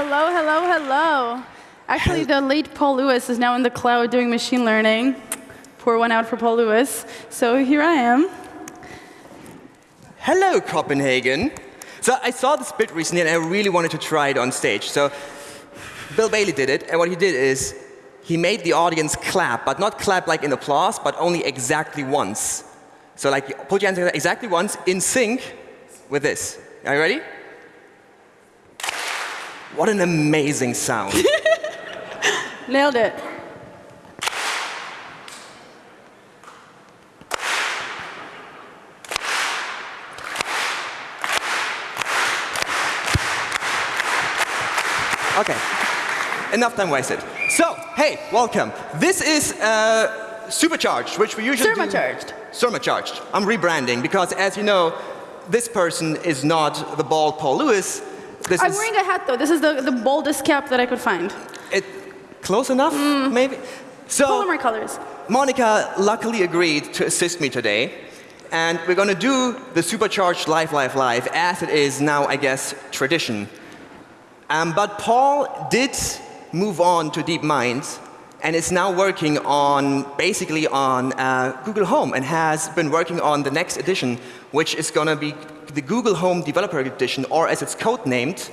Hello, hello, hello. Actually, the late Paul Lewis is now in the cloud doing machine learning. Pour one out for Paul Lewis. So here I am. Hello, Copenhagen. So I saw this bit recently, and I really wanted to try it on stage. So Bill Bailey did it, and what he did is he made the audience clap, but not clap like in applause, but only exactly once. So like, put your hands exactly once, in sync with this. Are you ready? What an amazing sound. Nailed it. OK. Enough time wasted. So, hey, welcome. This is uh, Supercharged, which we usually Surmacharged. Surmacharged. I'm rebranding because, as you know, this person is not the bald Paul Lewis. This I'm is wearing a hat, though. This is the, the boldest cap that I could find. it, close enough, maybe. So Polymer colors. Monica luckily agreed to assist me today. And we're going to do the Supercharged Live, Live, Live as it is now, I guess, tradition. Um, but Paul did move on to DeepMind and is now working on, basically on uh, Google Home and has been working on the next edition, which is going to be the Google Home Developer Edition, or as it's codenamed,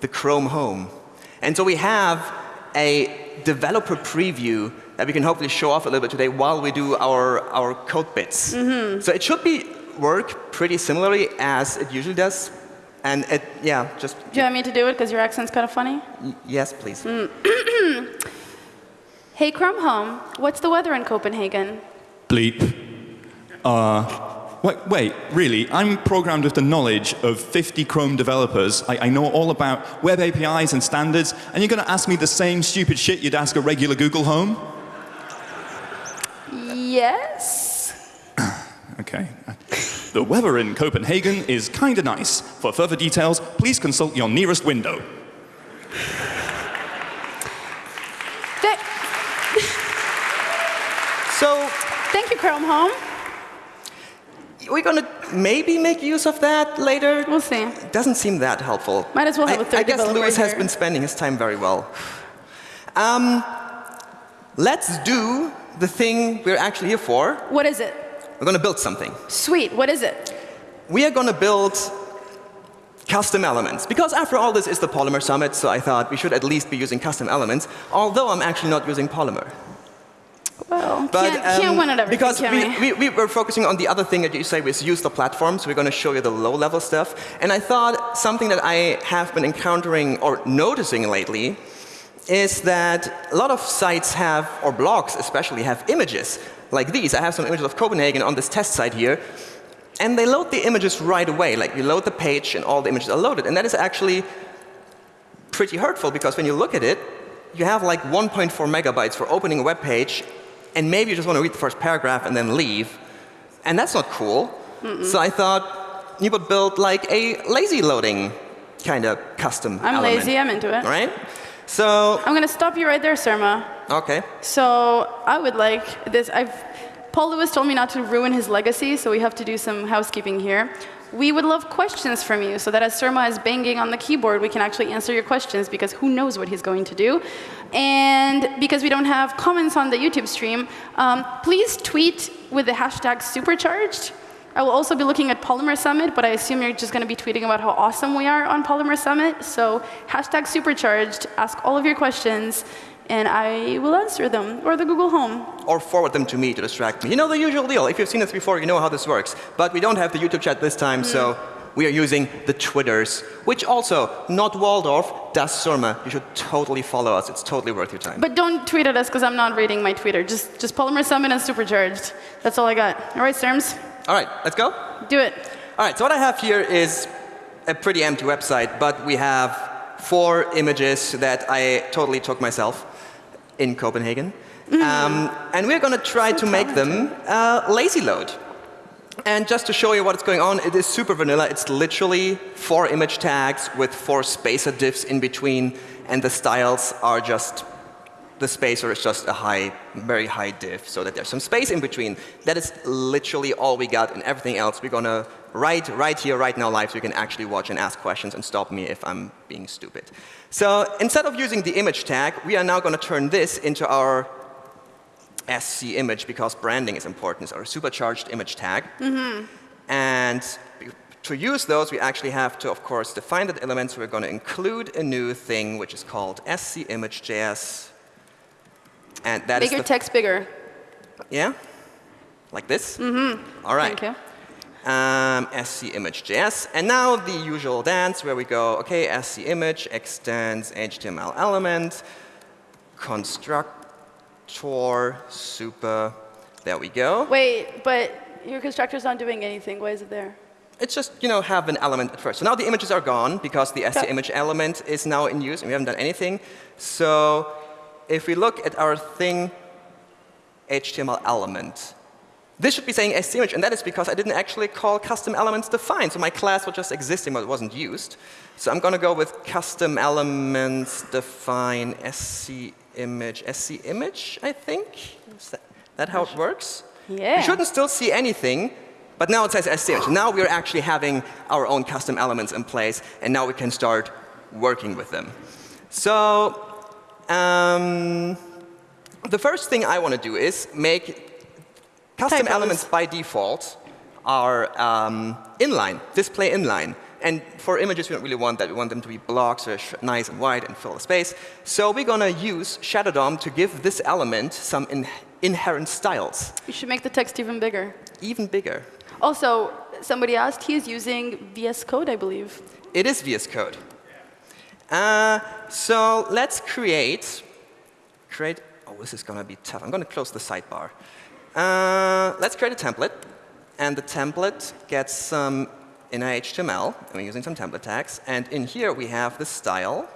the Chrome Home. And so we have a developer preview that we can hopefully show off a little bit today while we do our, our code bits. So it should be work pretty similarly as it usually does. And it, yeah, just, Do you want me to do it because your accent's kind of funny? y- yes, please. Hey, Chrome Home, what's the weather in Copenhagen? Bleep. Uh, wait, wait, really? I'm programmed with the knowledge of 50 Chrome developers. I, I know all about web APIs and standards, and you're going to ask me the same stupid shit you'd ask a regular Google Home? Yes. Okay. The weather in Copenhagen is kind of nice. For further details, please consult your nearest window. So thank you, Chrome Home. We're going to maybe make use of that later. We'll see. Doesn't seem that helpful. Might as well have I- a third I guess Lewis has been spending his time very well. Um, let's do the thing we're actually here for. What is it? We're going to build something. Sweet. What is it? We are going to build custom elements. Because after all, this is the Polymer Summit, so I thought we should at least be using custom elements, although I'm actually not using Polymer. Well, But, can't, can't um, win at everything, Because we, we, we were focusing on the other thing that you say was use the platform, so we're going to show you the low-level stuff. And I thought something that I have been encountering or noticing lately is that a lot of sites have, or blogs especially, have images like these. I have some images of Copenhagen on this test site here. And they load the images right away. Like you load the page and all the images are loaded. And that is actually pretty hurtful because when you look at it, you have like 1.4 megabytes for opening a web page, and maybe you just want to read the first paragraph and then leave. And that's not cool. So I thought you would build like a lazy loading kind of custom I'm element. lazy. I'm into it. Right? So, I'm going to stop you right there, Surma. okay. So I would like this. I've, Paul Lewis told me not to ruin his legacy, so we have to do some housekeeping here. We would love questions from you so that as Surma is banging on the keyboard, we can actually answer your questions because who knows what he's going to do. And because we don't have comments on the YouTube stream, um, please tweet with the hashtag supercharged. I will also be looking at Polymer Summit, but I assume you're just going to be tweeting about how awesome we are on Polymer Summit. So hashtag supercharged, ask all of your questions, and I will answer them, or the Google Home. Or forward them to me to distract me. You know the usual deal. If you've seen this before, you know how this works. But we don't have the YouTube chat this time, so hmm. we are using the Twitters, which also, not Waldorf, Das Surma. You should totally follow us. It's totally worth your time. But don't tweet at us because I'm not reading my Twitter. Just, just Polymer Summit and Supercharged. That's all I got. All right, Serms, All right, let's go. do it. All right, so what I have here is a pretty empty website, but we have four images that I totally took myself in Copenhagen. Um, and we're going to try to make them uh, lazy load. And just to show you what's going on, it is super vanilla. It's literally four image tags with four spacer divs in between, and the styles are just the spacer is just a high, very high div, so that there's some space in between. That is literally all we got, and everything else we're going to write right here, right now, live, so you can actually watch and ask questions and stop me if I'm being stupid. So instead of using the image tag, we are now going to turn this into our SC image because branding is important. It's our supercharged image tag. Mm-hmm. And to use those, we actually have to, of course, define the elements. We're going to include a new thing, which is called scimage.js. And that is Make your text bigger. yeah? Like this? Mm-hmm. All right. Thank you. Um, scimage.js. And now the usual dance where we go, OK, SC scimage extends HTML element, constructor, super. There we go. Wait, but your constructor's not doing anything. Why is it there? It's just, you know, have an element at first. So now the images are gone because the Okay. scimage element is now in use and we haven't done anything. So if we look at our thing, HTML element, this should be saying scimage, and that is because I didn't actually call custom elements defined. So my class was just existing, but it wasn't used. So I'm going to go with custom elements define scimage, scimage, I think. Is that, that how it works? Yeah. You shouldn't still see anything, but now it says scimage. Now we're actually having our own custom elements in place, and now we can start working with them. So um, the first thing I want to do is make custom Typos. elements by default are um, inline, display inline. And for images, we don't really want that. We want them to be blocks, so nice and wide and fill the space. So we're going to use Shadow DOM to give this element some in inherent styles, You should make the text even bigger. even bigger. Also, somebody asked, he is using VS Code, I believe. It is VS Code. Uh, so let's create, create, oh, this is going to be tough. I'm going to close the sidebar. Uh, let's create a template. And the template gets some inner HTML. And we're using some template tags. And in here, we have the style.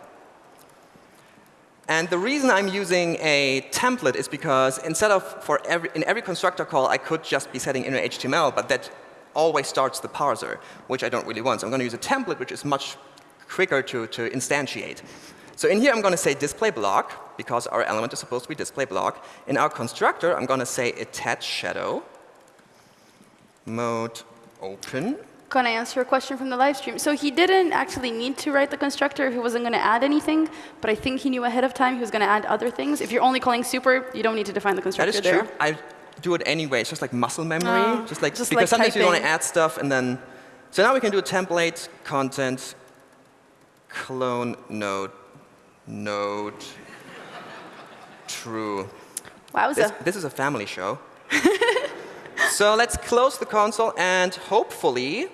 And the reason I'm using a template is because instead of for every, in every constructor call, I could just be setting inner HTML, but that always starts the parser, which I don't really want. So I'm going to use a template, which is much quicker to, to instantiate. So in here, I'm going to say display block, because our element is supposed to be display block. In our constructor, I'm going to say attach shadow, mode open. Can I answer a question from the live stream? So he didn't actually need to write the constructor. He wasn't going to add anything, but I think he knew ahead of time he was going to add other things. If you're only calling super, you don't need to define the constructor is there. true. I do it anyway. It's just like muscle memory. Oh, just like just because like sometimes you want to add stuff and then. So now we can do a template, content, clone node, node, true. Wowza. This, this is a family show. so let's close the console and hopefully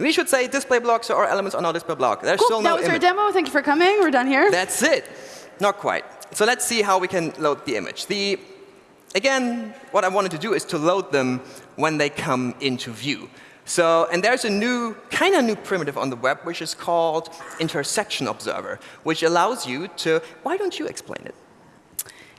we should say display blocks or elements are not display block. There's cool. still no that was our demo. Thank you for coming. We're done here. That's it. Not quite. So let's see how we can load the image. The, again, what I wanted to do is to load them when they come into view. So, and there's a new, kind of new primitive on the web, which is called intersection observer, which allows you to, why don't you explain it?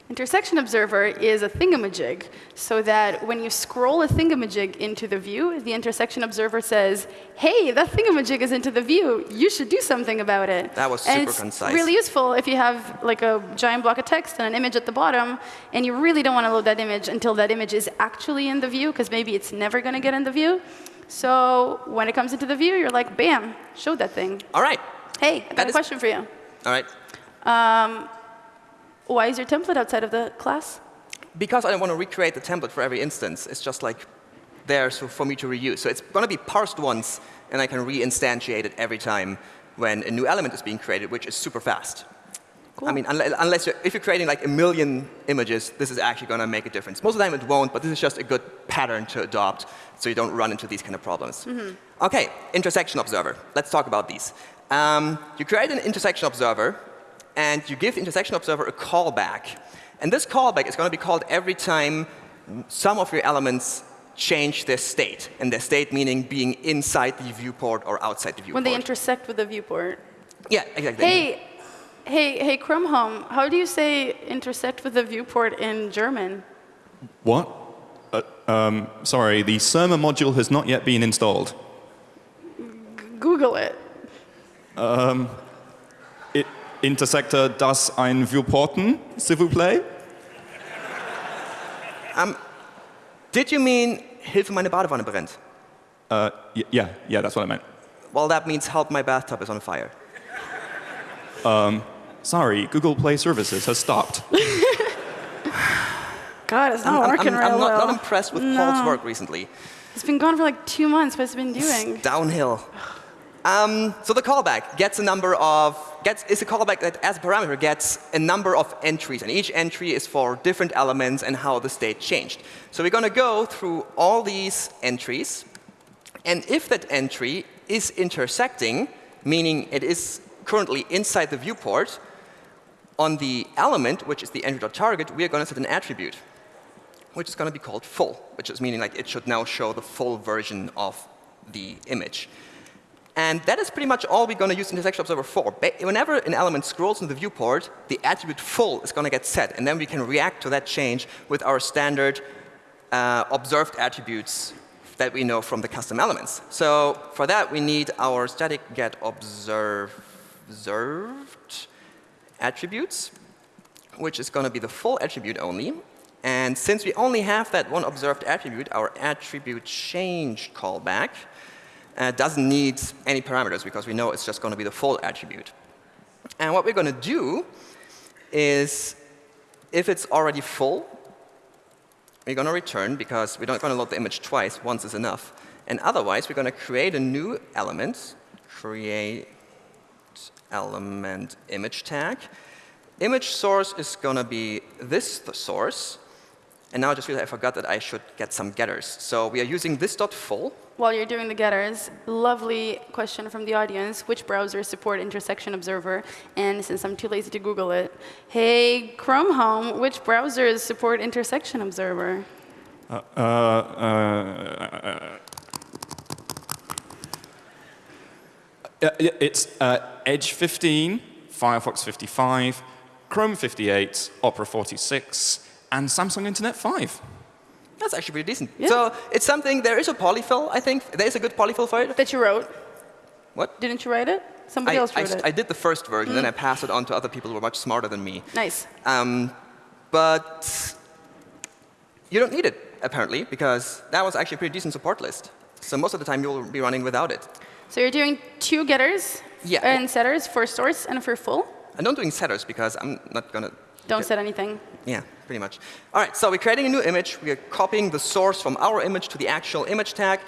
Intersection observer is a thingamajig, so that when you scroll a thingamajig into the view, the intersection observer says, hey, that thingamajig is into the view. You should do something about it. That was and super it's concise. really useful if you have like a giant block of text and an image at the bottom, and you really don't want to load that image until that image is actually in the view, because maybe it's never going to get in the view. So when it comes into the view, you're like, bam, show that thing. All right. Hey, I got That a question for you. All right. Um, why is your template outside of the class? Because I don't want to recreate the template for every instance, it's just like there so for me to reuse. So it's going to be parsed once, and I can re-instantiate it every time when a new element is being created, which is super fast. Cool. I mean, unless, unless you're, if you're creating like a million images, this is actually going to make a difference. Most of the time it won't, but this is just a good pattern to adopt so you don't run into these kind of problems. OK, intersection observer. Let's talk about these. Um, you create an intersection observer, and you give the intersection observer a callback. And this callback is going to be called every time some of your elements change their state. And their state meaning being inside the viewport or outside the viewport. when they intersect with the viewport. yeah, exactly. Hey, hey, hey, Chrome Home, how do you say intersect with the viewport in German? What? Uh, um, sorry, the Surma module has not yet been installed. Google it. It, Intersector das ein Viewporten, s'il vous plaît? Did you mean Hilfe, meine Badewanne brennt? Uh, y- yeah, yeah, that's what I meant. Well, that means help, my bathtub is on fire. Sorry, Google Play Services has stopped. God, it's I'm, not I'm- working I'm- real I'm not, well. not impressed with Paul's work recently. It's been gone for like two months. What's it been doing? Downhill. Um, so the callback gets a number of gets is a callback that as a parameter gets a number of entries, and each entry is for different elements and how the state changed. So we're going to go through all these entries, and if that entry is intersecting, meaning it is currently inside the viewport, on the element, which is the entry.target, we are going to set an attribute, which is going to be called full, which is meaning like it should now show the full version of the image. And that is pretty much all we're going to use intersection observer for. Whenever an element scrolls in the viewport, the attribute full is going to get set, and then we can react to that change with our standard uh, observed attributes that we know from the custom elements. So for that, we need our static get observe- observed attributes, which is going to be the full attribute only. And since we only have that one observed attribute, our attribute change callback uh, doesn't need any parameters because we know it's just going to be the full attribute. And what we're going to do is, if it's already full, we're going to return because we're not going to load the image twice. Once is enough. And otherwise, we're going to create a new element, create element image tag. Image source is going to be this the source. And now I just realized I forgot that I should get some getters. So we are using this dot full. While you're doing the getters, lovely question from the audience. Which browsers support Intersection Observer? And since I'm too lazy to Google it, hey, Chrome Home, which browsers support Intersection Observer? Uh, uh, uh, it's uh, Edge 15, Firefox 55, Chrome 58, Opera 46, and Samsung Internet 5. That's actually pretty decent. Yeah. So it's something, there is a polyfill, I think. There is a good polyfill for it. That you wrote? What? Didn't you write it? Somebody I, else I, wrote I it. did the first version, then I passed it on to other people who were much smarter than me. Nice. Um, but you don't need it, apparently, because that was actually a pretty decent support list. So most of the time you'll be running without it. So you're doing two getters Yeah. and setters for source and for full? I'm not doing setters because I'm not going to Don't set anything. Yeah, pretty much. All right, so we're creating a new image. We are copying the source from our image to the actual image tag.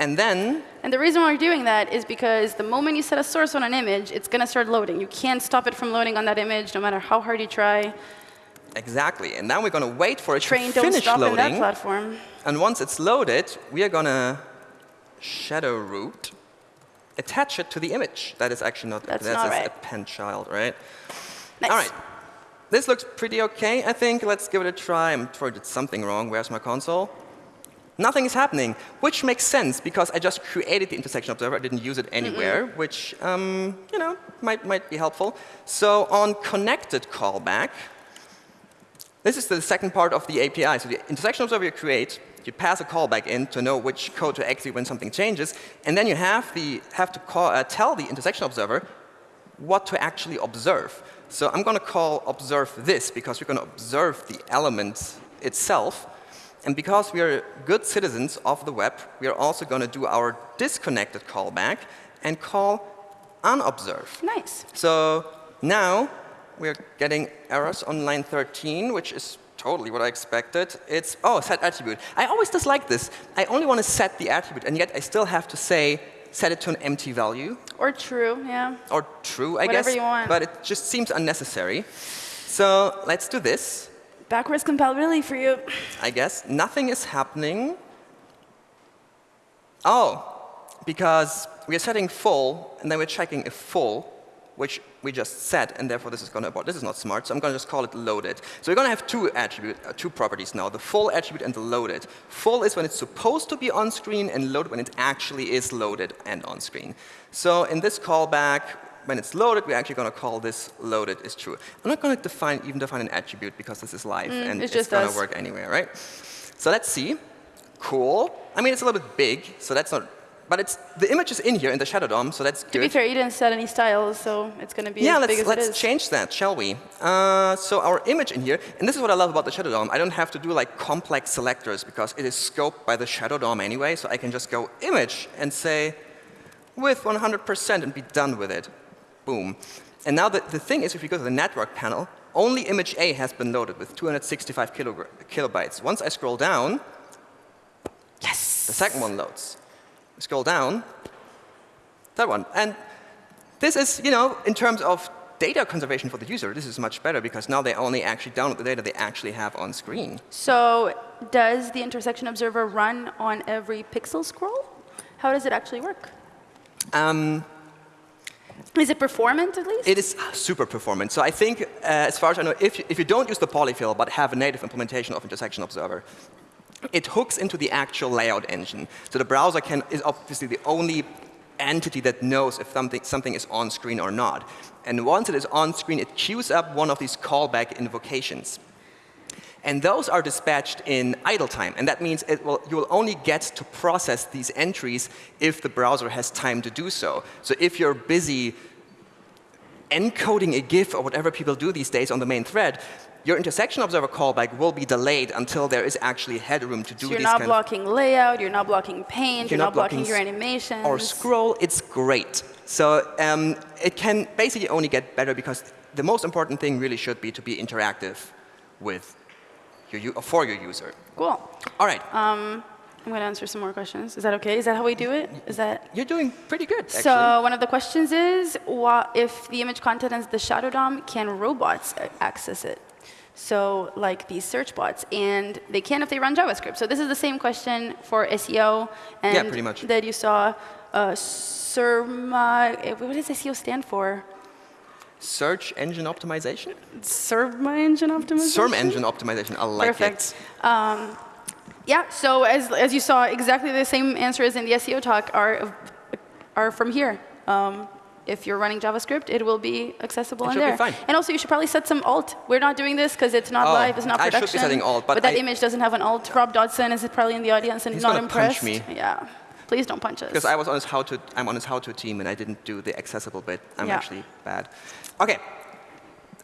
And then, And the reason why we're doing that is because the moment you set a source on an image, it's going to start loading. You can't stop it from loading on that image, no matter how hard you try. exactly, and now we're going to wait for it Train to finish stop in that loading. platform. And once it's loaded, we are going to shadow root, attach it to the image. That is actually not, That's that's not a pen child, right? Nice. All right. This looks pretty okay, I think. Let's give it a try. I'm sure I did something wrong. Where's my console? Nothing is happening, which makes sense because I just created the intersection observer. I didn't use it anywhere, which, um, you know, might, might be helpful. So on connected callback, this is the second part of the API. So the intersection observer you create, you pass a callback in to know which code to execute when something changes, and then you have, the, have to call, uh, tell the intersection observer what to actually observe. So I'm going to call observe this because we're going to observe the element itself. And because we are good citizens of the web, we are also going to do our disconnected callback and call unobserve. Nice. So now we're getting errors on line 13, which is totally what I expected. It's, oh, set attribute. I always dislike this. I only want to set the attribute, and yet I still have to say, set it to an empty value, Or true, yeah. or true, I Whatever guess. you want. But it just seems unnecessary. So let's do this, Backwards compatibility for you. I guess. Nothing is happening. Oh, because we are setting full, and then we're checking if full, which we just set, and therefore this is going to abort. This is not smart, so I'm going to just call it loaded. So we're going to have two attribute, uh, two properties now, the full attribute and the loaded. Full is when it's supposed to be on screen, and loaded when it actually is loaded and on screen. So in this callback, when it's loaded, we're actually going to call this loaded is true. I'm not going to define, even define an attribute because this is live, and it it's just going to work anywhere, right? So let's see. Cool. I mean, it's a little bit big, so that's not but it's, the image is in here in the shadow DOM, so that's good. To be fair, you didn't set any styles, so it's going to be yeah, as big let's, as let's it is. change that, shall we? Uh, so our image in here, and this is what I love about the Shadow DOM. I don't have to do like complex selectors because it is scoped by the Shadow DOM anyway, so I can just go image and say with 100% and be done with it. Boom. And now the, the thing is, if you go to the network panel, only image A has been loaded with 265 kilobytes. Once I scroll down, yes, the second one loads. Scroll down, that one. And this is, you know, in terms of data conservation for the user, this is much better because now they only actually download the data they actually have on screen. So does the intersection observer run on every pixel scroll? How does it actually work? Um, is it performant at least? It is super performant. So I think, uh, as far as I know, if you, if you don't use the polyfill but have a native implementation of intersection observer, it hooks into the actual layout engine. So the browser can, is obviously the only entity that knows if something, something is on screen or not. And once it is on screen, it queues up one of these callback invocations. And those are dispatched in idle time. And that means will, you will only get to process these entries if the browser has time to do so. So if you're busy encoding a GIF or whatever people do these days on the main thread, your intersection observer callback will be delayed until there is actually headroom to do so you're not blocking layout, you're not blocking paint, you're, you're not, not, blocking, your animations. Or scroll, it's great. So um, it can basically only get better because the most important thing really should be to be interactive with your, for your user. Cool. All right. Um, I'm going to answer some more questions. Is that OK? Is that how we do it? Is that? You're doing pretty good, actually. So one of the questions is, what, if the image content is the shadow DOM, can robots access it? So like these search bots, and they can if they run JavaScript. So this is the same question for SEO, and yeah, pretty much. that you saw. Uh, Surma, eh, what does SEO stand for? Search engine optimization? Surma engine optimization? SERM engine optimization, I like Perfect. it. Um, yeah, so as, as you saw, exactly the same answer answers in the SEO talk are, are from here. Um, if you're running JavaScript, it will be accessible it in there. And also, you should probably set some alt. We're not doing this because it's not oh, live, it's not production. I should be setting alt, but, but that I, image doesn't have an alt. Rob Dodson is probably in the audience and he's not impressed. Punch me. Yeah. Please don't punch us. Because I was on his how to, I'm on his how to team and I didn't do the accessible bit. I'm yeah. actually bad. OK.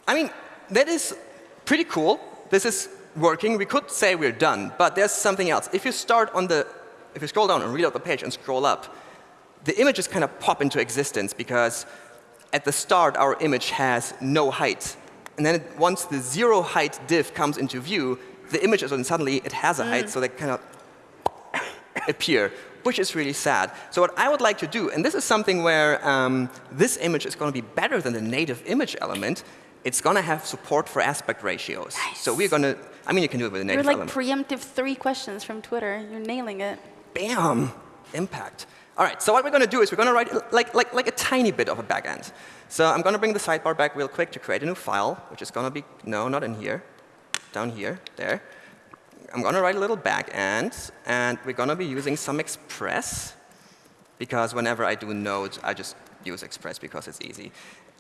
I mean, that is pretty cool. This is working. We could say we're done, but there's something else. If you start on the, if you scroll down and read out the page and scroll up, the images kind of pop into existence because at the start, our image has no height. And then it, once the zero height div comes into view, the image is, and suddenly it has a mm. height, so they kind of appear, which is really sad. So what I would like to do, and this is something where um, this image is going to be better than the native image element, it's going to have support for aspect ratios. Nice. So we're going to, I mean, you can do it with a native You're like element. preemptive three questions from Twitter. You're nailing it. Bam! Impact. All right, so what we're going to do is we're going to write like, like, like a tiny bit of a backend. So I'm going to bring the sidebar back real quick to create a new file, which is going to be, no, not in here, down here, there. I'm going to write a little backend, and we're going to be using some Express, because whenever I do Node, I just use Express because it's easy.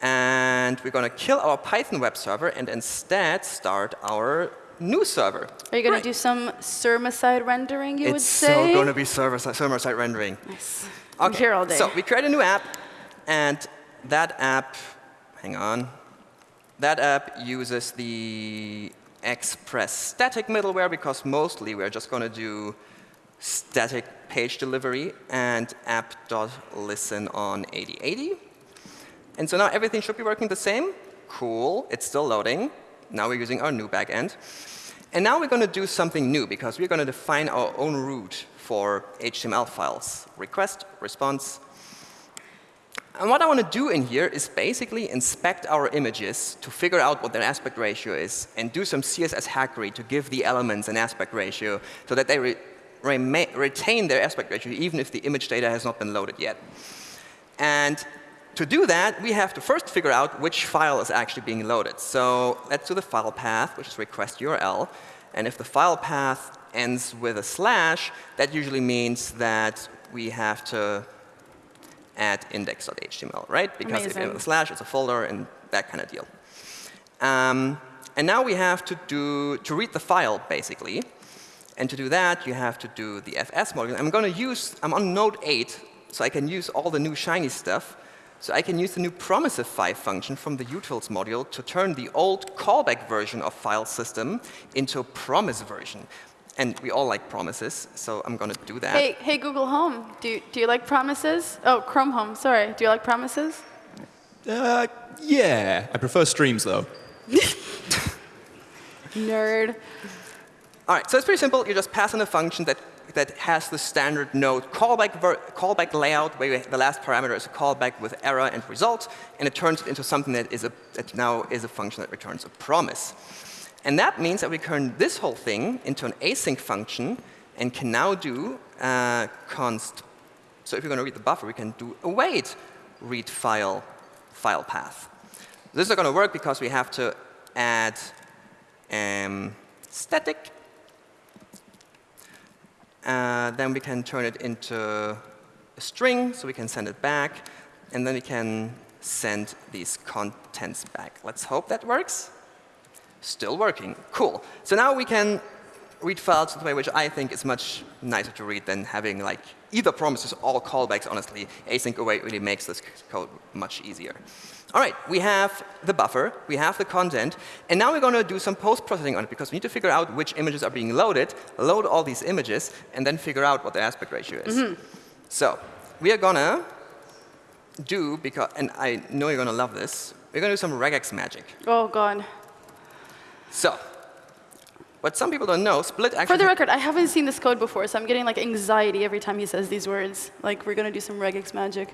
And we're going to kill our Python web server and instead start our new server. Are you going right. to do some server-side rendering, you it's would say? It's so going to be server-side server rendering. Nice. Okay. I'm here all day. So we create a new app, and that app, hang on, that app uses the Express static middleware because mostly we're just going to do static page delivery and app.listen on 8080. And so now everything should be working the same. Cool. It's still loading. Now we're using our new backend. And now we're going to do something new because we're going to define our own route for HTML files. Request, response. And what I want to do in here is basically inspect our images to figure out what their aspect ratio is and do some CSS hackery to give the elements an aspect ratio so that they re retain their aspect ratio even if the image data has not been loaded yet. And to do that, we have to first figure out which file is actually being loaded. So let's do the file path, which is request URL. And if the file path ends with a slash, that usually means that we have to add index.html, right? Because Amazing. if you have a slash, it's a folder and that kind of deal. Um, and now we have to do to read the file, basically. And to do that, you have to do the fs module. I'm going to use, I'm on node 8 so I can use all the new shiny stuff. So I can use the new promisify function from the utils module to turn the old callback version of file system into a promise version. And we all like promises, so I'm going to do that. Hey, hey, Google Home, do, do you like promises? Oh, Chrome Home, sorry. Do you like promises? Uh, yeah. I prefer streams, though. Nerd. All right, so it's pretty simple. You just pass in a function that, that has the standard node callback, callback layout, where the last parameter is a callback with error and result, and it turns it into something that, is a, that now is a function that returns a promise. And that means that we turn this whole thing into an async function and can now do uh, const. So if you're going to read the buffer, we can do await read file file path. This is not going to work because we have to add um, static uh, then we can turn it into a string, so we can send it back. And then we can send these contents back. Let's hope that works. Still working. Cool. So now we can read files in a way which I think is much nicer to read than having like either promises or callbacks, honestly. Async await really makes this code much easier. All right, we have the buffer, we have the content, and now we're going to do some post-processing on it because we need to figure out which images are being loaded, load all these images, and then figure out what the aspect ratio is. Mm -hmm. So we are going to do, because, and I know you're going to love this, we're going to do some regex magic. Oh, God. So what some people don't know, split actually... For the record, I haven't seen this code before, so I'm getting like anxiety every time he says these words. Like, we're going to do some regex magic.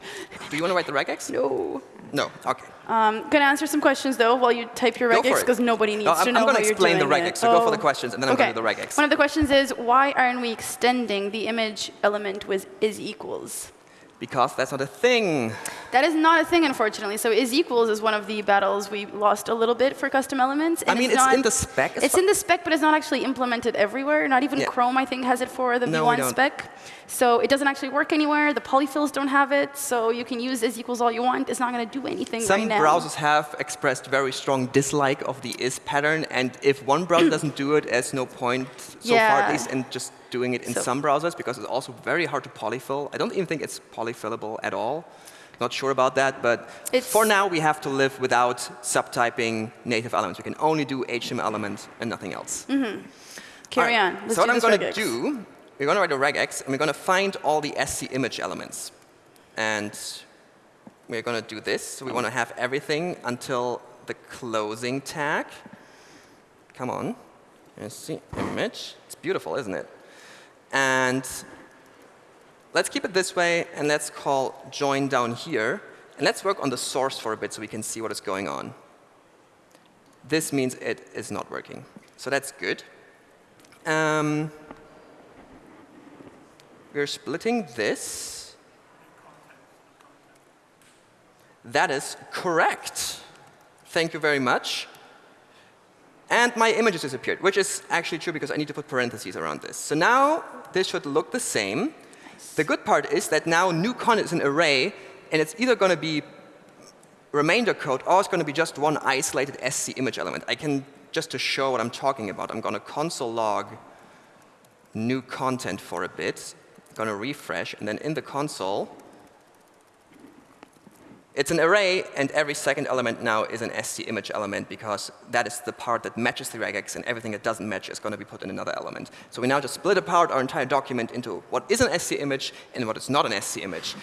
Do you want to write the regex? No. No, OK. Um, going to answer some questions, though, while you type your regex, because nobody needs no, to know I'm how you're doing I'm going to explain the regex, so oh. go for the oh. questions, and then I'm okay. going to do the regex. One of the questions is, why aren't we extending the image element with is equals? Because that's not a thing. That is not a thing, unfortunately. So is equals is one of the battles we lost a little bit for custom elements. I mean, it's, it's not, in the spec. It's in the spec, but it's not actually implemented everywhere. Not even yeah. Chrome, I think, has it for the no, V1 spec. So it doesn't actually work anywhere. The polyfills don't have it. So you can use is equals all you want. It's not going to do anything Some right now. browsers have expressed very strong dislike of the is pattern. And if one browser doesn't do it, there's no point, so yeah. far at least, in just doing it in so. some browsers because it's also very hard to polyfill. I don't even think it's polyfillable at all. Not sure about that, but it's for now we have to live without subtyping native elements. We can only do HTML elements and nothing else. Mm -hmm. Carry right. on. Let's so what I'm going to do, we're going to write a regex, and we're going to find all the SC image elements. And we're going to do this. So we want to have everything until the closing tag. Come on. SC image. It's beautiful, isn't it? And let's keep it this way, and let's call join down here. And let's work on the source for a bit so we can see what is going on. This means it is not working. So that's good. Um, we're splitting this. That is correct. Thank you very much. And my images disappeared, which is actually true because I need to put parentheses around this. So now this should look the same. Nice. The good part is that now new content is an array, and it's either going to be remainder code or it's going to be just one isolated SC image element. I can, just to show what I'm talking about, I'm going to console log new content for a bit. I'm going to refresh, and then in the console, it's an array, and every second element now is an SC image element because that is the part that matches the regex, and everything that doesn't match is going to be put in another element. So we now just split apart our entire document into what is an SC image and what is not an SC image.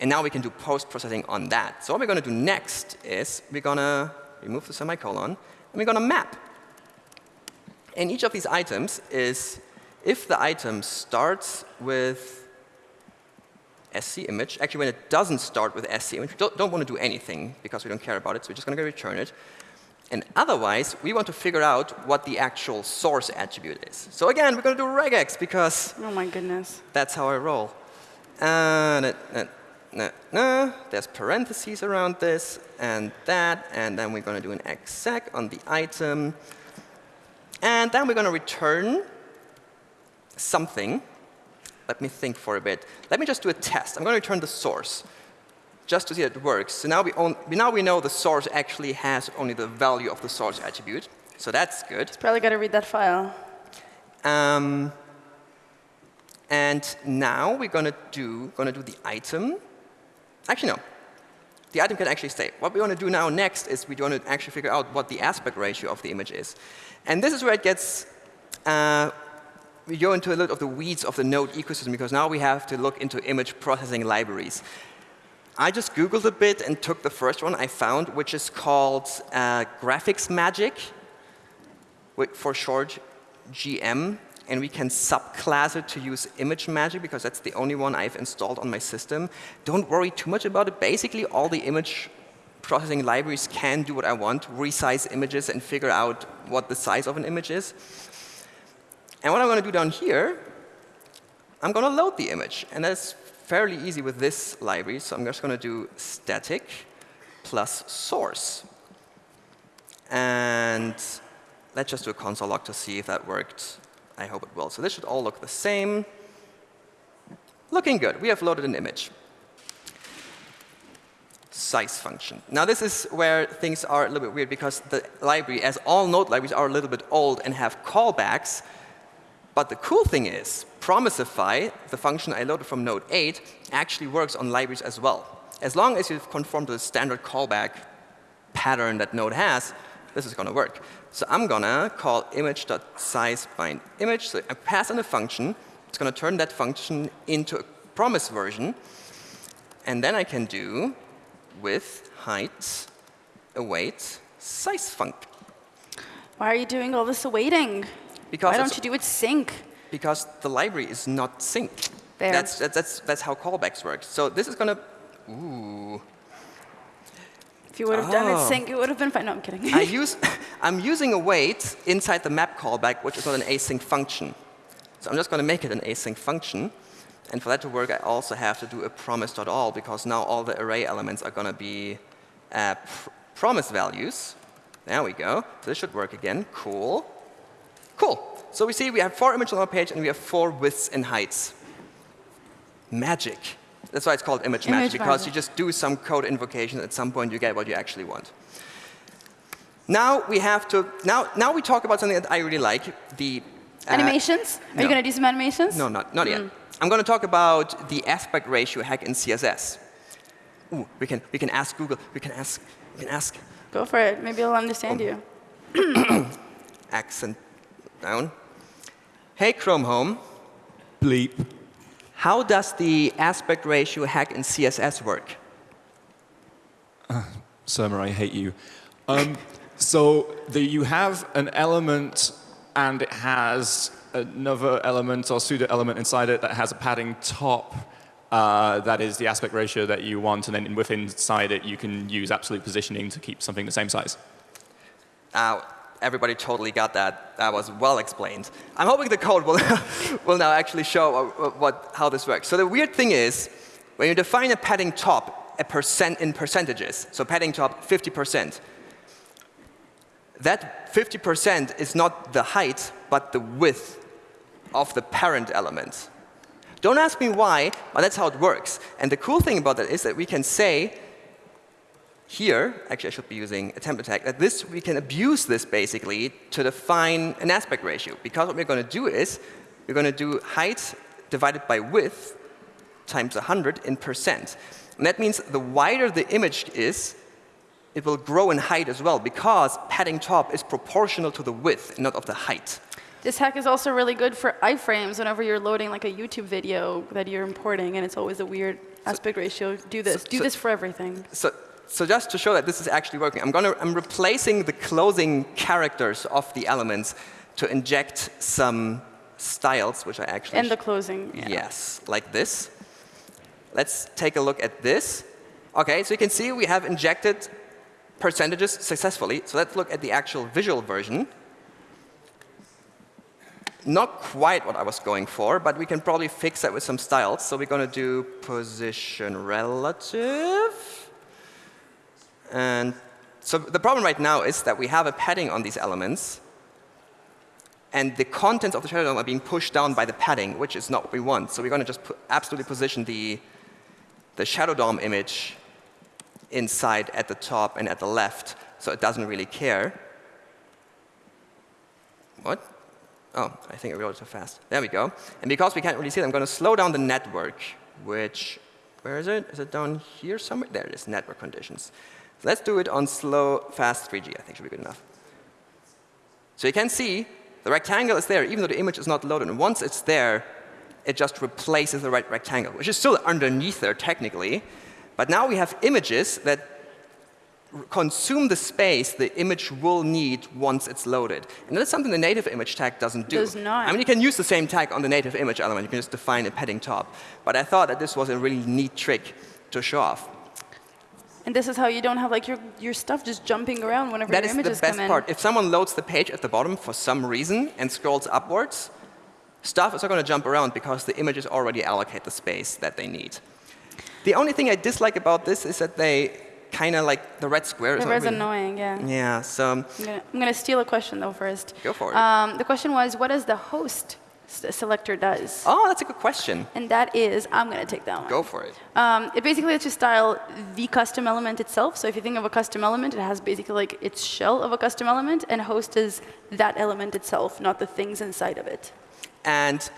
And now we can do post-processing on that. So what we're going to do next is we're going to remove the semicolon, and we're going to map. And each of these items is if the item starts with SC image. Actually, when it doesn't start with SC image, we don't, don't want to do anything because we don't care about it, so we're just going to return it. And otherwise, we want to figure out what the actual source attribute is. So again, we're going to do regex because oh my goodness, that's how I roll. Uh, nah, nah, nah, nah. There's parentheses around this and that, and then we're going to do an exec on the item. And then we're going to return something let me think for a bit. Let me just do a test. I'm going to return the source just to see that it works. So now we, own, now we know the source actually has only the value of the source attribute. So that's good. It's probably got to read that file. Um, And now we're going to do, going to do the item. Actually, no. The item can actually stay. What we want to do now next is we want to actually figure out what the aspect ratio of the image is. And this is where it gets, uh, we go into a little of the weeds of the node ecosystem because now we have to look into image processing libraries. I just Googled a bit and took the first one I found, which is called uh, GraphicsMagick, for short GM. And we can subclass it to use ImageMagick because that's the only one I've installed on my system. Don't worry too much about it. Basically, all the image processing libraries can do what I want, resize images and figure out what the size of an image is. And what I'm going to do down here, I'm going to load the image. And that's fairly easy with this library. So I'm just going to do static plus source. And let's just do a console log to see if that worked. I hope it will. So this should all look the same. Looking good. We have loaded an image. Size function. Now this is where things are a little bit weird because the library, as all node libraries, are a little bit old and have callbacks. But the cool thing is, Promisify, the function I loaded from Node 8, actually works on libraries as well. As long as you've conformed to the standard callback pattern that Node has, this is going to work. So I'm going to call image.sizeBindImage. So I pass in a function. It's going to turn that function into a promise version. And then I can do with height await size func. Why are you doing all this awaiting? Because Why don't you do it sync? Because the library is not synced. There. That's, that's, that's, that's how callbacks work. So this is going to, ooh. If you would have done it Oh. sync, it would have been fine. No, I'm kidding. I use, I'm using await inside the map callback, which is not an async function. So I'm just going to make it an async function. And for that to work, I also have to do a promise.all, because now all the array elements are going to be uh, pr promise values. There we go. So this should work again. Cool. Cool. So we see we have four images on our page, and we have four widths and heights. Magic. That's why it's called image, Image magic, because you just do some code invocation. At some point, you get what you actually want. Now we have to. Now, now we talk about something that I really like. The uh, animations? Are no. you going to do some animations? No, not not Mm. yet. I'm going to talk about the aspect ratio hack in CSS. Ooh, we can we can ask Google. We can ask we can ask Go for it. Maybe I'll understand you. accent down. Hey Chrome Home, Bleep. how does the aspect ratio hack in CSS work? Surma, I hate you. Um, so the, you have an element and it has another element or pseudo element inside it that has a padding top uh, that is the aspect ratio that you want, and then within inside it you can use absolute positioning to keep something the same size. Now, everybody totally got that. That was well explained. I'm hoping the code will, will now actually show what, what, how this works. So the weird thing is, when you define a padding top a percent in percentages, so padding top 50%, that 50% is not the height, but the width of the parent element. Don't ask me why, but that's how it works. And the cool thing about that is that we can say here, actually I should be using a template tag, that this, we can abuse this basically to define an aspect ratio. Because what we're going to do is, we're going to do height divided by width times 100 in percent. And that means the wider the image is, it will grow in height as well, because padding top is proportional to the width, not of the height. This hack is also really good for iframes whenever you're loading like a YouTube video that you're importing and it's always a weird aspect ratio. Do this. so- do so- this for everything. So, so just to show that this is actually working, I'm, gonna, I'm replacing the closing characters of the elements to inject some styles, which I actually And the closing. Yeah. Yes, like this. Let's take a look at this. OK, so you can see we have injected percentages successfully. So let's look at the actual visual version. Not quite what I was going for, but we can probably fix that with some styles. So we're going to do position relative. And so the problem right now is that we have a padding on these elements. And the contents of the shadow DOM are being pushed down by the padding, which is not what we want. So we're going to just absolutely position the, the shadow DOM image inside at the top and at the left, so it doesn't really care. What? Oh, I think it too fast. There we go. And because we can't really see it, I'm going to slow down the network, which, where is it? Is it down here somewhere? There it is, network conditions. So let's do it on slow, fast 3G, I think should be good enough. So you can see the rectangle is there, even though the image is not loaded. And once it's there, it just replaces the right rectangle, which is still underneath there technically. But now we have images that consume the space the image will need once it's loaded. And that's something the native image tag doesn't do. Does not. I mean, you can use the same tag on the native image element. You can just define a padding top. But I thought that this was a really neat trick to show off. And this is how you don't have like your, your stuff just jumping around whenever That your is the images best come in. part. If someone loads the page at the bottom for some reason and scrolls upwards, stuff is not going to jump around because the images already allocate the space that they need. The only thing I dislike about this is that they kind of like the red square. is really- annoying, yeah. Yeah, so I'm gonna, steal a question though first. Go for it. Um, the question was, what does the host selector does? oh, that's a good question. And that is, I'm gonna take that one. Go for it. Um, it basically lets you style the custom element itself. So if you think of a custom element, it has basically like its shell of a custom element, and host is that element itself, not the things inside of it. And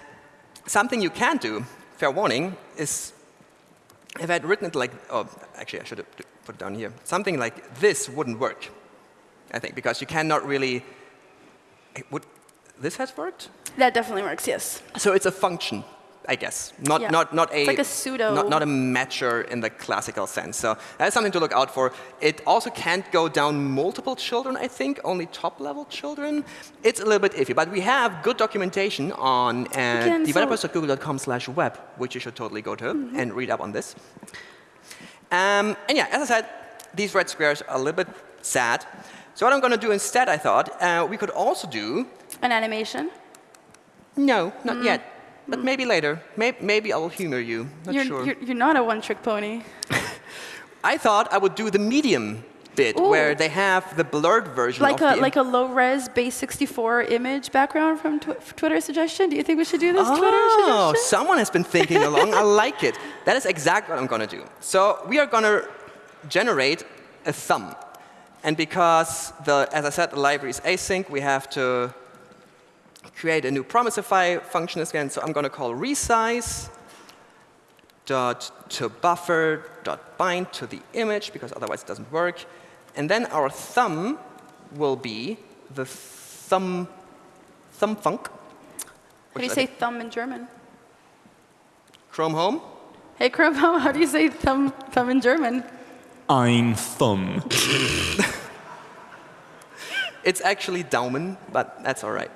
something you can do, fair warning, is if I had written it like, oh, actually, I should have put it down here. Something like this wouldn't work, I think, because you cannot really. it Would, this has worked? That definitely works, yes. So it's a function, I guess, not, Yeah. not, not a like a pseudo- not, not a matcher in the classical sense. So that's something to look out for. It also can't go down multiple children, I think, only top-level children. It's a little bit iffy, but we have good documentation on uh, can- so- developers.google.com/web, which you should totally go to and read up on this. Um, and yeah, as I said, these red squares are a little bit sad. So what I'm going to do instead, I thought, uh, we could also do An animation. no, not mm. yet. But mm. maybe later. Maybe, maybe I will humor you. Not You're, sure. you're, you're not a one-trick pony. I thought I would do the medium bit Ooh. where they have the blurred version Like of a the like a low-res base 64 image background from tw Twitter suggestion. Do you think we should do this Twitter Oh, someone has been thinking along. I like it. That is exactly what I'm going to do. So we are going to generate a thumb. And because, the, as I said, the library is async, we have to create a new promisify function again. So I'm going to call resize dot to buffer dot bind to the image because otherwise it doesn't work. And then our thumb will be the thumb thumb funk. How do you I say think- thumb in German? Chrome Home? Hey, Chrome, home, how do you say thumb, thumb in German? Ein Thumb. It's actually Daumen, but that's all right.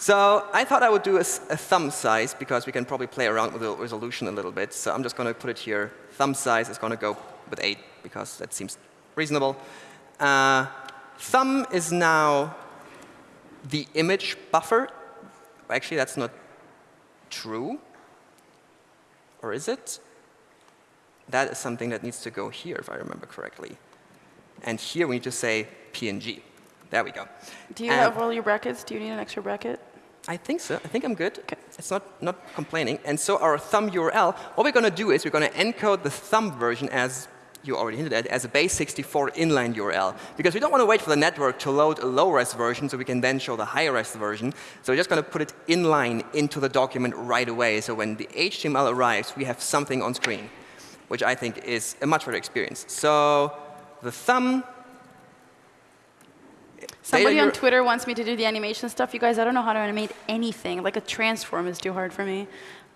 So I thought I would do a thumb size because we can probably play around with the resolution a little bit. So I'm just going to put it here. Thumb size is going to go with 8 because that seems reasonable. Uh, thumb is now the image buffer. Actually, that's not true. Or is it? That is something that needs to go here, if I remember correctly. And here we need to say PNG. There we go. Do you And- have all your brackets? Do you need an extra bracket? I think so. I think I'm good. It's not, not complaining. And so our thumb URL, what we're going to do is we're going to encode the thumb version as you already hinted at, as a base 64 inline URL. Because we don't want to wait for the network to load a low-res version so we can then show the high-res version. So we're just going to put it inline into the document right away. So when the HTML arrives, we have something on screen, which I think is a much better experience. So the thumb Somebody on Twitter wants me to do the animation stuff. You guys, I don't know how to animate anything. Like a transform is too hard for me.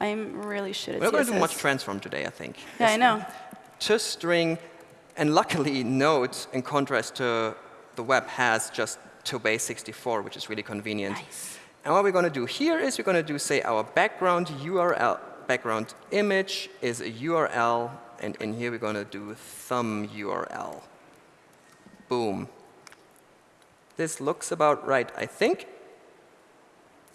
I'm really shit at We're going to do much transform today, I think. Yeah, I know. to string, and luckily Node, in contrast to the web, has just to base 64, which is really convenient. Nice. And what we're going to do here is we're going to do, say, our background URL, background image is a URL, and in here we're going to do thumb URL. Boom. This looks about right, I think.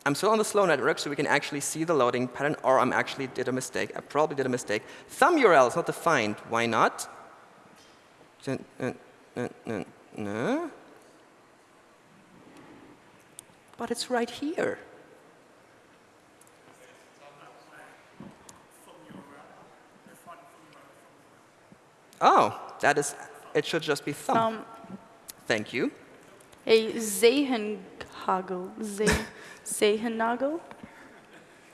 I'm still on the slow network, so we can actually see the loading pattern, or I'm actually did a mistake. I probably did a mistake. Thumb URL is not defined. Why not? No. But it's right here. Oh, that is, it should just be thumb. Um, Thank you. A Zehenhagel. Ze- Zehenhagel?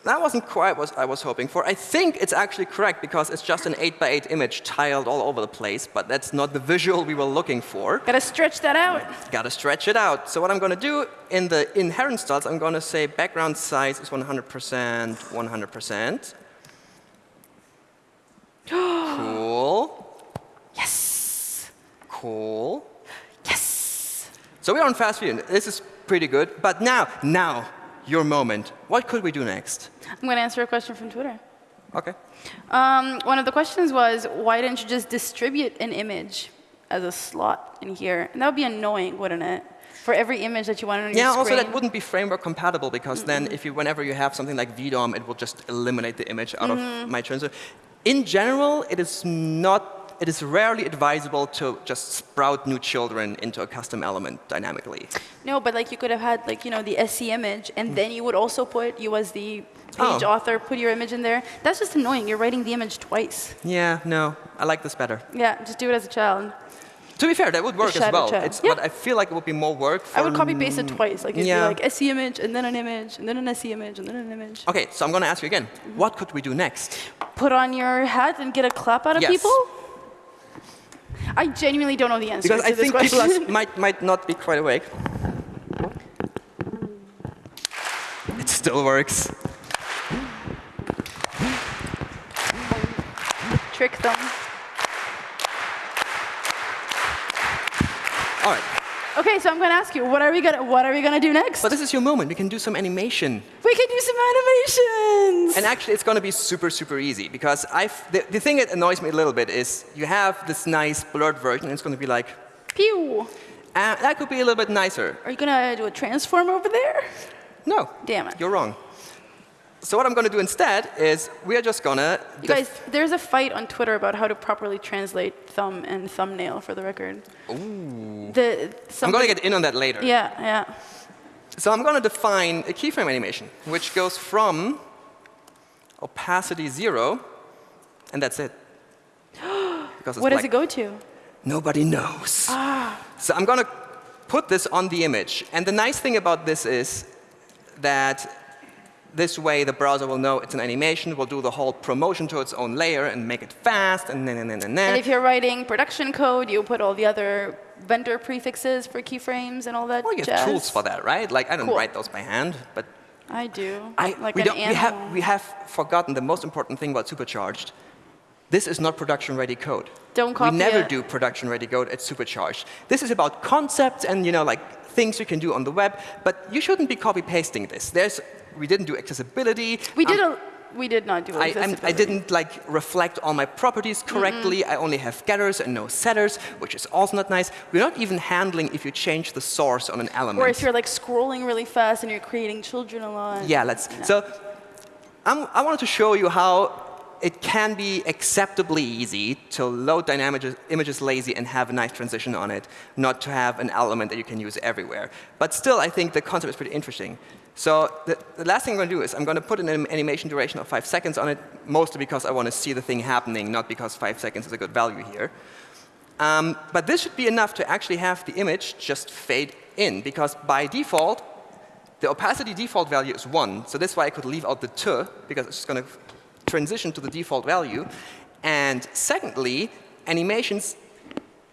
That wasn't quite what I was hoping for. I think it's actually correct because it's just an 8 by 8 image tiled all over the place, but that's not the visual we were looking for. Gotta stretch that out. Gotta stretch it out. So what I'm gonna do in the inherent styles, I'm gonna say background size is 100%, 100%. cool, Yes. cool. So we're on fast food. This is pretty good. But now, now, your moment. What could we do next? I'm gonna answer a question from Twitter. Okay. Um, one of the questions was, why didn't you just distribute an image as a slot in here? And that would be annoying, wouldn't it? For every image that you want on your Yeah, screen. also that wouldn't be framework compatible because then if you, whenever you have something like VDOM, it will just eliminate the image out Mm-hmm. of my transfer. In general, it is not, it is rarely advisable to just sprout new children into a custom element dynamically. No, but like you could have had like you know the SC image, and hmm. then you would also put you as the page Oh. author, put your image in there. That's just annoying. You're writing the image twice. Yeah, no, I like this better. Yeah, just do it as a child. To be fair, that would work as well. It's, Yeah. But I feel like it would be more work for I would copy paste it twice. Like it'd yeah. be like SC image, and then an image, and then an SC image, and then an image. Okay, so I'm going to ask you again. Mm-hmm. What could we do next? Put on your hat and get a clap out of Yes. people. I genuinely don't know the answer Because to I this think people might, might not be quite awake. It still works. Trick them. All right, Okay, so I'm going to ask you, what are we gonna what are we gonna do next? but this is your moment. We can do some animation. we can do some animations. And actually, it's going to be super, super easy because I've, the, the thing that annoys me a little bit is you have this nice blurred version, and it's going to be like, Pew. uh, that could be a little bit nicer. Are you gonna do a transform over there? No. Damn it. You're wrong. So what I'm going to do instead is we are just going to... You guys, there's a fight on Twitter about how to properly translate thumb and thumbnail for the record. Ooh. The, I'm going to get in on that later. Yeah, yeah. So I'm going to define a keyframe animation, which goes from opacity zero, and that's it. Because it's What does it go to? Nobody knows. Ah. So I'm going to put this on the image. And the nice thing about this is that this way the browser will know it's an animation, will do the whole promotion to its own layer and make it fast, and then, and then, and And if you're writing production code, you put all the other vendor prefixes for keyframes and all that Well, you have tools for that, right? Like, I don't Cool. write those by hand, but I do. I, like we, an don't, we, have, we have forgotten the most important thing about Supercharged. This is not production-ready code. Don't copy We never it. do production-ready code at Supercharged. This is about concepts and you know like things you can do on the web, but you shouldn't be copy-pasting this. There's, we didn't do accessibility. we did Um, a, we did not do I, I'm- I didn't like reflect all my properties correctly. I only have getters and no setters, which is also not nice. We're not even handling if you change the source on an element. Or if you're like scrolling really fast and you're creating children a lot. Yeah, let's. No. So I'm, I wanted to show you how it can be acceptably easy to load dynamic images lazy and have a nice transition on it, not to have an element that you can use everywhere. But still, I think the concept is pretty interesting. So the, the last thing I'm going to do is I'm going to put an animation duration of five seconds on it, mostly because I want to see the thing happening, not because five seconds is a good value here. Um, but this should be enough to actually have the image just fade in, because by default, the opacity default value is 1. So that's why I could leave out the t, because it's just going to transition to the default value. And secondly, animations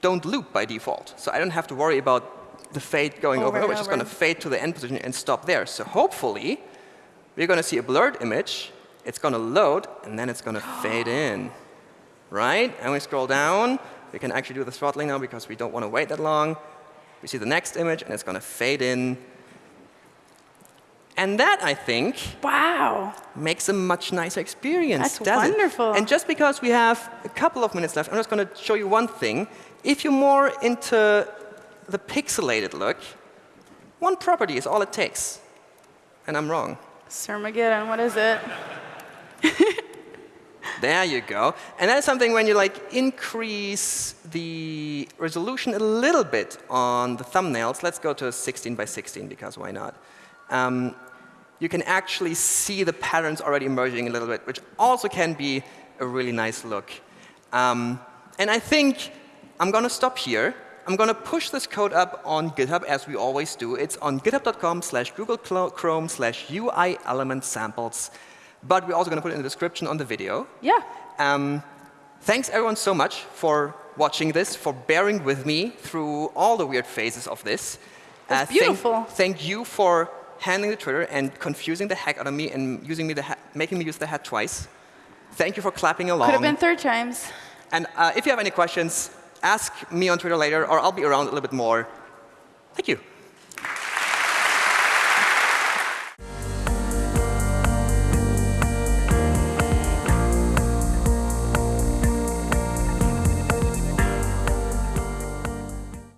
don't loop by default. So I don't have to worry about the fade going Over over. and over. It's just going to fade to the end position and stop there. So hopefully, we're going to see a blurred image. It's going to load, and then it's going to fade in. Right? And we scroll down. We can actually do the throttling now because we don't want to wait that long. We see the next image, and it's going to fade in. And that, I think, Wow. makes a much nicer experience. That's doesn't it? wonderful. And just because we have a couple of minutes left, I'm just going to show you one thing. If you're more into the pixelated look, one property is all it takes. And I'm wrong. Sermageddon, what is it? There you go. And that's something when you like increase the resolution a little bit on the thumbnails. Let's go to 16 by 16 because why not? Um, you can actually see the patterns already emerging a little bit, which also can be a really nice look. Um, and I think I'm going to stop here I'm going to push this code up on GitHub, as we always do. It's on github.com slash Google Chrome slash UI element samples. But we're also going to put it in the description on the video. Yeah. Um, thanks, everyone, so much for watching this, for bearing with me through all the weird phases of this. It's thank- beautiful. Thank, you for handling the Twitter and confusing the heck out of me and using me the making me use the hat twice. Thank you for clapping along. Could have been third times. And uh, if you have any questions, ask me on Twitter later, or I'll be around a little bit more. Thank you.